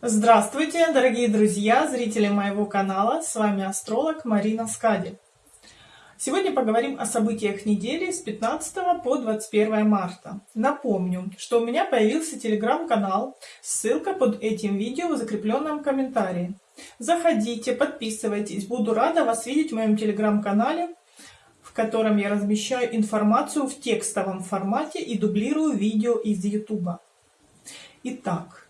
Здравствуйте, дорогие друзья, зрители моего канала, с вами астролог Марина Скади. Сегодня поговорим о событиях недели с 15 по 21 марта. Напомню, что у меня появился телеграм-канал, ссылка под этим видео в закрепленном комментарии. Заходите, подписывайтесь, буду рада вас видеть в моем телеграм-канале, в котором я размещаю информацию в текстовом формате и дублирую видео из YouTube. Итак,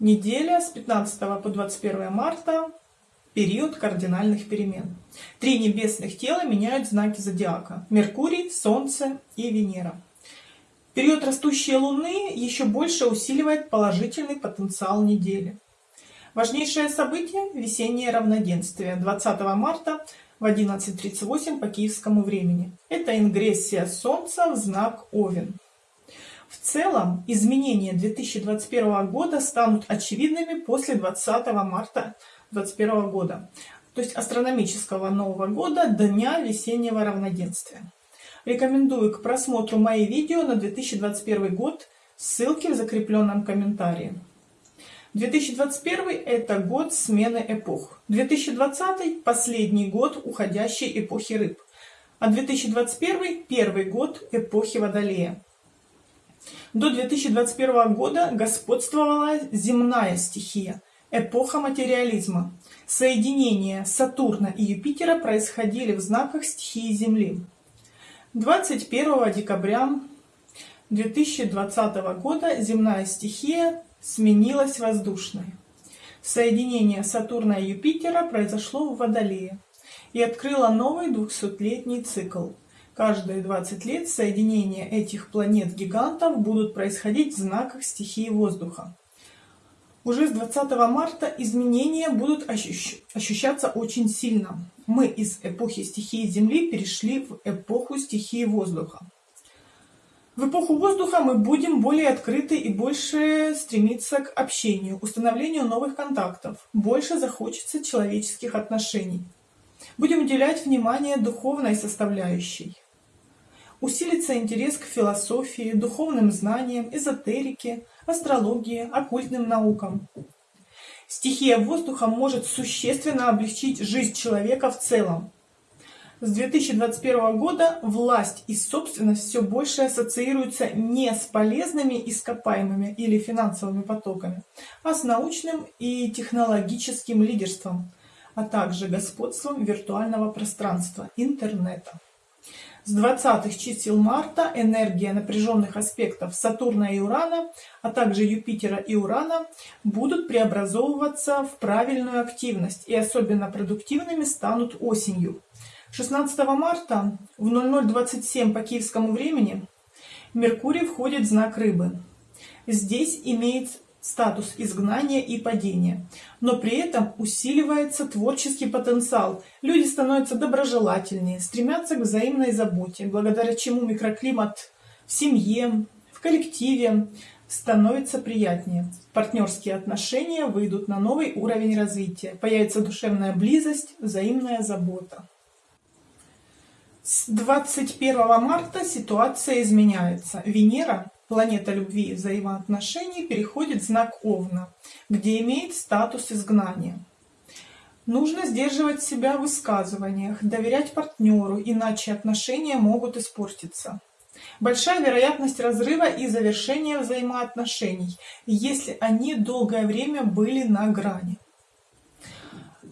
Неделя с 15 по 21 марта – период кардинальных перемен. Три небесных тела меняют знаки зодиака – Меркурий, Солнце и Венера. Период растущей Луны еще больше усиливает положительный потенциал недели. Важнейшее событие – весеннее равноденствие 20 марта в 11.38 по киевскому времени. Это ингрессия Солнца в знак Овен. В целом, изменения 2021 года станут очевидными после 20 марта 2021 года, то есть астрономического Нового года, Дня весеннего равноденствия. Рекомендую к просмотру мои видео на 2021 год, ссылки в закрепленном комментарии. 2021 – это год смены эпох. 2020 – последний год уходящей эпохи рыб. А 2021 – первый год эпохи Водолея. До 2021 года господствовала земная стихия, эпоха материализма. Соединения Сатурна и Юпитера происходили в знаках стихии Земли. 21 декабря 2020 года земная стихия сменилась воздушной. Соединение Сатурна и Юпитера произошло в Водолее и открыло новый 200-летний цикл – Каждые 20 лет соединения этих планет-гигантов будут происходить в знаках стихии воздуха. Уже с 20 марта изменения будут ощущ... ощущаться очень сильно. Мы из эпохи стихии Земли перешли в эпоху стихии воздуха. В эпоху воздуха мы будем более открыты и больше стремиться к общению, установлению новых контактов. Больше захочется человеческих отношений. Будем уделять внимание духовной составляющей. Усилится интерес к философии, духовным знаниям, эзотерике, астрологии, оккультным наукам. Стихия воздуха может существенно облегчить жизнь человека в целом. С 2021 года власть и собственность все больше ассоциируются не с полезными ископаемыми или финансовыми потоками, а с научным и технологическим лидерством, а также господством виртуального пространства, интернета. С 20-х чисел марта энергия напряженных аспектов Сатурна и Урана, а также Юпитера и Урана будут преобразовываться в правильную активность и особенно продуктивными станут осенью. 16 марта в 00.27 по киевскому времени Меркурий входит в знак Рыбы. Здесь имеет статус изгнания и падения. Но при этом усиливается творческий потенциал. Люди становятся доброжелательнее, стремятся к взаимной заботе, благодаря чему микроклимат в семье, в коллективе становится приятнее. Партнерские отношения выйдут на новый уровень развития. Появится душевная близость, взаимная забота. С 21 марта ситуация изменяется. Венера планета любви и взаимоотношений переходит знак Овна, где имеет статус изгнания. Нужно сдерживать себя в высказываниях, доверять партнеру, иначе отношения могут испортиться. Большая вероятность разрыва и завершения взаимоотношений, если они долгое время были на грани.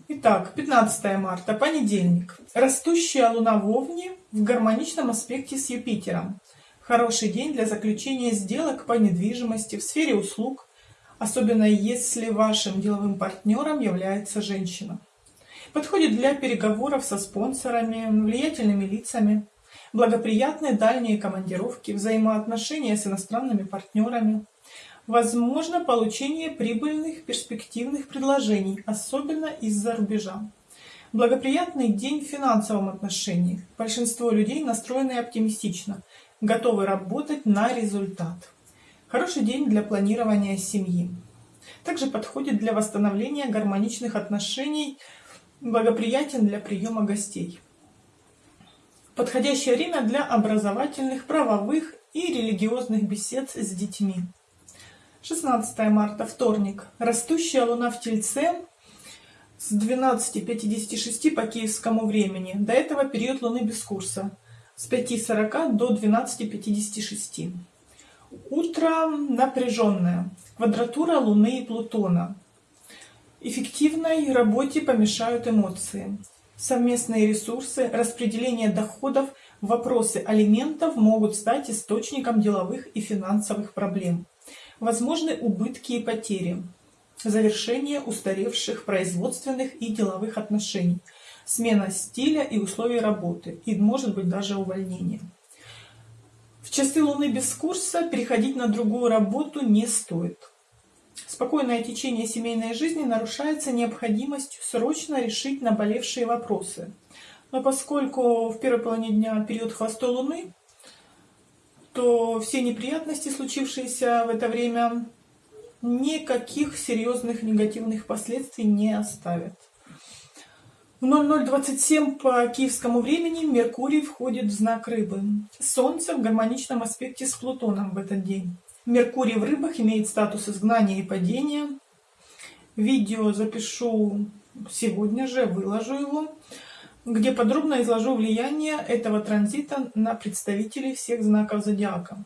Итак, 15 марта, понедельник. Растущая луна в Овне в гармоничном аспекте с Юпитером. Хороший день для заключения сделок по недвижимости в сфере услуг, особенно если вашим деловым партнером является женщина. Подходит для переговоров со спонсорами, влиятельными лицами, благоприятные дальние командировки, взаимоотношения с иностранными партнерами. Возможно получение прибыльных перспективных предложений, особенно из-за рубежа. Благоприятный день в финансовом отношении. Большинство людей настроены оптимистично, готовы работать на результат. Хороший день для планирования семьи. Также подходит для восстановления гармоничных отношений, благоприятен для приема гостей. Подходящее время для образовательных, правовых и религиозных бесед с детьми. 16 марта, вторник. Растущая луна в Тельце с 12.56 по киевскому времени. До этого период луны без курса с 5.40 до 12.56. Утро напряженное. Квадратура Луны и Плутона. Эффективной работе помешают эмоции. Совместные ресурсы, распределение доходов, вопросы алиментов могут стать источником деловых и финансовых проблем. Возможны убытки и потери. Завершение устаревших производственных и деловых отношений. Смена стиля и условий работы. И может быть даже увольнение. В часы Луны без курса переходить на другую работу не стоит. Спокойное течение семейной жизни нарушается необходимостью срочно решить наболевшие вопросы. Но поскольку в первой половине дня период хвостой Луны, то все неприятности, случившиеся в это время, никаких серьезных негативных последствий не оставят. В 0027 по киевскому времени Меркурий входит в знак рыбы. Солнце в гармоничном аспекте с Плутоном в этот день. Меркурий в рыбах имеет статус изгнания и падения. Видео запишу сегодня же, выложу его где подробно изложу влияние этого транзита на представителей всех знаков зодиака.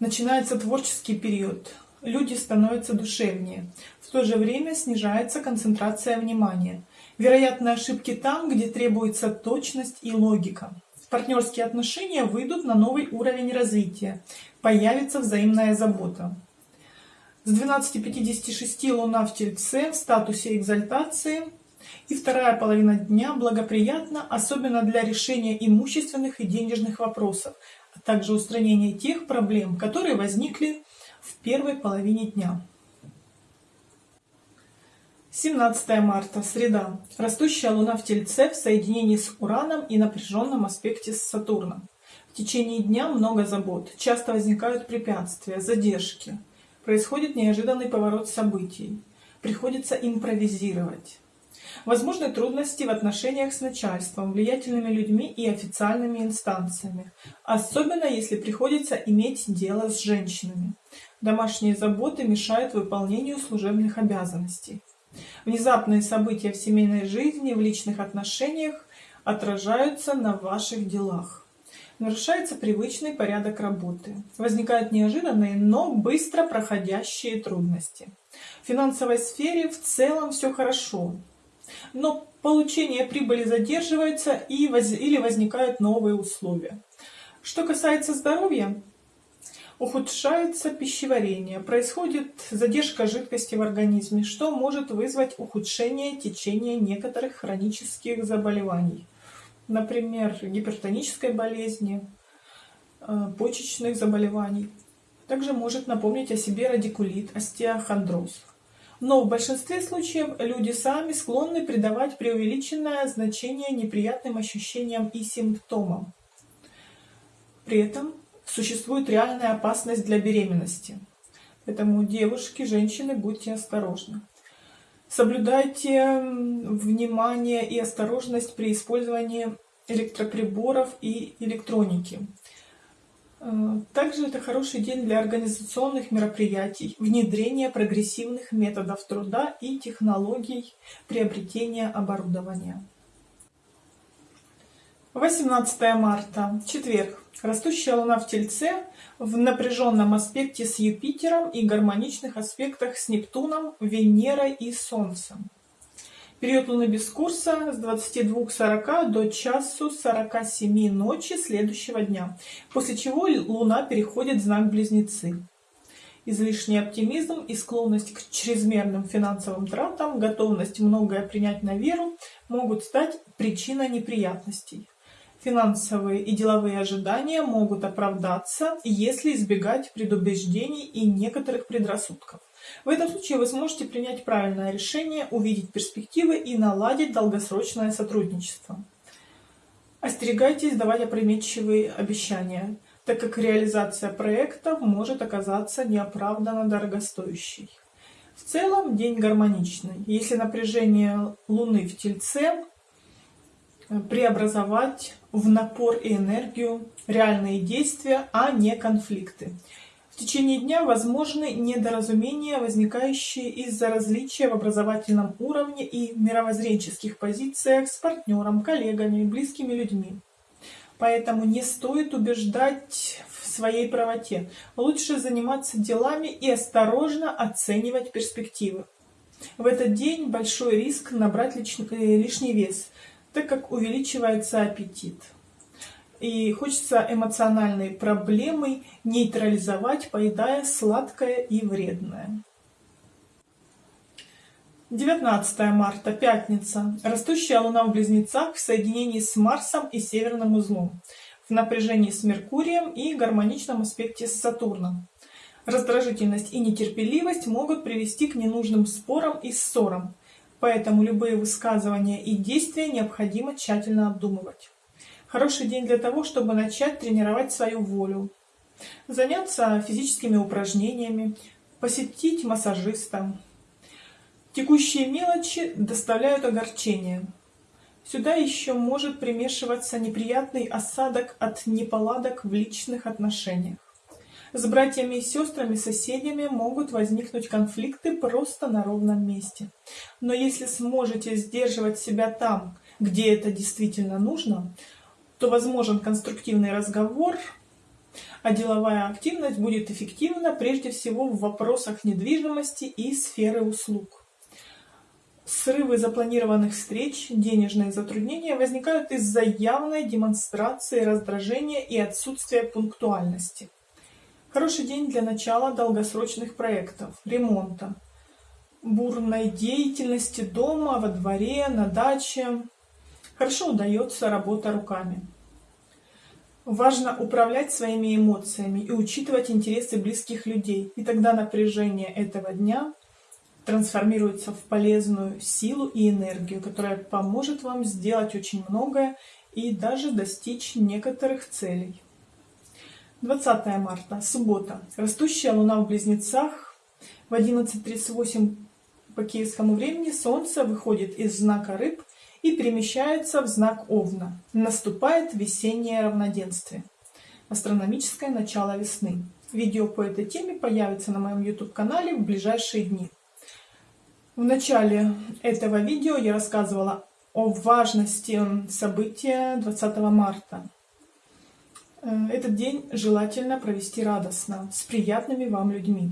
Начинается творческий период. Люди становятся душевнее. В то же время снижается концентрация внимания. Вероятны ошибки там, где требуется точность и логика. Партнерские отношения выйдут на новый уровень развития. Появится взаимная забота. С 12.56 Луна в Тельце в статусе экзальтации – и вторая половина дня благоприятна, особенно для решения имущественных и денежных вопросов, а также устранения тех проблем, которые возникли в первой половине дня. 17 марта, среда. Растущая Луна в Тельце в соединении с Ураном и напряженном аспекте с Сатурном. В течение дня много забот, часто возникают препятствия, задержки. Происходит неожиданный поворот событий. Приходится импровизировать. Возможны трудности в отношениях с начальством, влиятельными людьми и официальными инстанциями, особенно если приходится иметь дело с женщинами. Домашние заботы мешают выполнению служебных обязанностей. Внезапные события в семейной жизни, в личных отношениях отражаются на ваших делах. Нарушается привычный порядок работы. Возникают неожиданные, но быстро проходящие трудности. В финансовой сфере в целом все хорошо, но получение прибыли задерживается и воз... или возникают новые условия. Что касается здоровья, ухудшается пищеварение, происходит задержка жидкости в организме, что может вызвать ухудшение течения некоторых хронических заболеваний, например, гипертонической болезни, э, почечных заболеваний. Также может напомнить о себе радикулит, остеохондроз. Но в большинстве случаев люди сами склонны придавать преувеличенное значение неприятным ощущениям и симптомам. При этом существует реальная опасность для беременности. Поэтому девушки, женщины, будьте осторожны. Соблюдайте внимание и осторожность при использовании электроприборов и электроники. Э, также это хороший день для организационных мероприятий, внедрения прогрессивных методов труда и технологий приобретения оборудования. 18 марта, четверг. Растущая Луна в Тельце в напряженном аспекте с Юпитером и гармоничных аспектах с Нептуном, Венерой и Солнцем. Период Луны без курса с 22.40 до часу 47 ночи следующего дня, после чего Луна переходит в знак Близнецы. Излишний оптимизм и склонность к чрезмерным финансовым тратам, готовность многое принять на веру могут стать причиной неприятностей. Финансовые и деловые ожидания могут оправдаться, если избегать предубеждений и некоторых предрассудков. В этом случае вы сможете принять правильное решение, увидеть перспективы и наладить долгосрочное сотрудничество. Остерегайтесь давать опрометчивые обещания, так как реализация проекта может оказаться неоправданно дорогостоящей. В целом день гармоничный. Если напряжение Луны в Тельце преобразовать в напор и энергию реальные действия, а не конфликты. В течение дня возможны недоразумения, возникающие из-за различия в образовательном уровне и мировоззренческих позициях с партнером, коллегами, близкими людьми. Поэтому не стоит убеждать в своей правоте. Лучше заниматься делами и осторожно оценивать перспективы. В этот день большой риск набрать э, лишний вес, так как увеличивается аппетит и хочется эмоциональные проблемы нейтрализовать, поедая сладкое и вредное. 19 марта, пятница. Растущая Луна в Близнецах в соединении с Марсом и Северным узлом, в напряжении с Меркурием и гармоничном аспекте с Сатурном. Раздражительность и нетерпеливость могут привести к ненужным спорам и ссорам, поэтому любые высказывания и действия необходимо тщательно обдумывать. Хороший день для того, чтобы начать тренировать свою волю, заняться физическими упражнениями, посетить массажиста. Текущие мелочи доставляют огорчение. Сюда еще может примешиваться неприятный осадок от неполадок в личных отношениях. С братьями и сестрами, соседями могут возникнуть конфликты просто на ровном месте. Но если сможете сдерживать себя там, где это действительно нужно, то возможен конструктивный разговор, а деловая активность будет эффективна прежде всего в вопросах недвижимости и сферы услуг. Срывы запланированных встреч, денежные затруднения возникают из-за явной демонстрации раздражения и отсутствия пунктуальности. Хороший день для начала долгосрочных проектов, ремонта, бурной деятельности дома, во дворе, на даче, Хорошо удается работа руками. Важно управлять своими эмоциями и учитывать интересы близких людей, и тогда напряжение этого дня трансформируется в полезную силу и энергию, которая поможет вам сделать очень многое и даже достичь некоторых целей. 20 марта, суббота. Растущая луна в близнецах. В 11.38 по киевскому времени Солнце выходит из знака рыб и перемещается в знак Овна. Наступает весеннее равноденствие. Астрономическое начало весны. Видео по этой теме появится на моем YouTube-канале в ближайшие дни. В начале этого видео я рассказывала о важности события 20 марта. Э, этот день желательно провести радостно, с приятными вам людьми.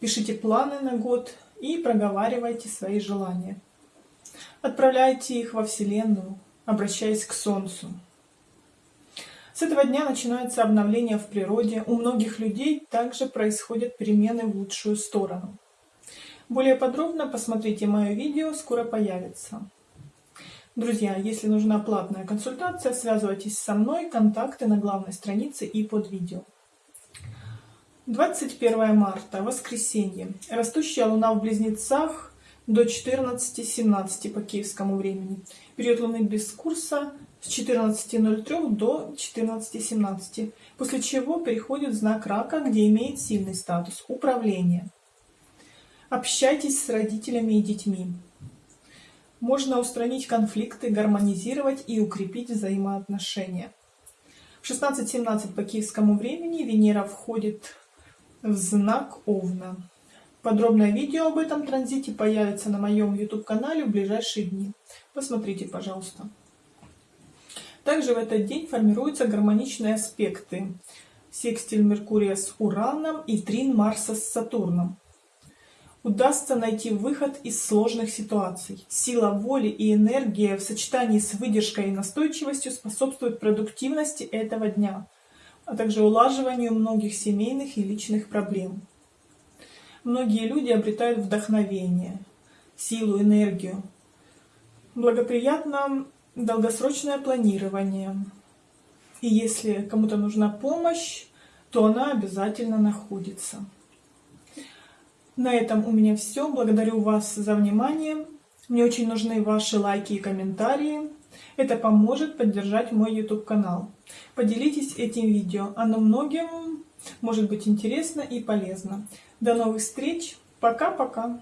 Пишите планы на год и проговаривайте свои желания. Отправляйте их во Вселенную, обращаясь к Солнцу. С этого дня начинается обновление в природе. У многих людей также происходят перемены в лучшую сторону. Более подробно посмотрите мое видео, скоро появится. Друзья, если нужна платная консультация, связывайтесь со мной, контакты на главной странице и под видео. 21 марта, воскресенье. Растущая луна в близнецах до 14.17 по киевскому времени. Период Луны без курса с 14.03 до 14.17, после чего переходит знак Рака, где имеет сильный статус управления. Общайтесь с родителями и детьми. Можно устранить конфликты, гармонизировать и укрепить взаимоотношения. В 16.17 по киевскому времени Венера входит в знак Овна. Подробное видео об этом транзите появится на моем YouTube-канале в ближайшие дни. Посмотрите, пожалуйста. Также в этот день формируются гармоничные аспекты. Секстиль Меркурия с Ураном и трин Марса с Сатурном. Удастся найти выход из сложных ситуаций. Сила воли и энергия в сочетании с выдержкой и настойчивостью способствуют продуктивности этого дня, а также улаживанию многих семейных и личных проблем многие люди обретают вдохновение, силу, энергию. Благоприятно долгосрочное планирование. И если кому-то нужна помощь, то она обязательно находится. На этом у меня все. Благодарю вас за внимание. Мне очень нужны ваши лайки и комментарии. Это поможет поддержать мой YouTube канал. Поделитесь этим видео. Оно многим может быть интересно и полезно. До новых встреч. Пока-пока.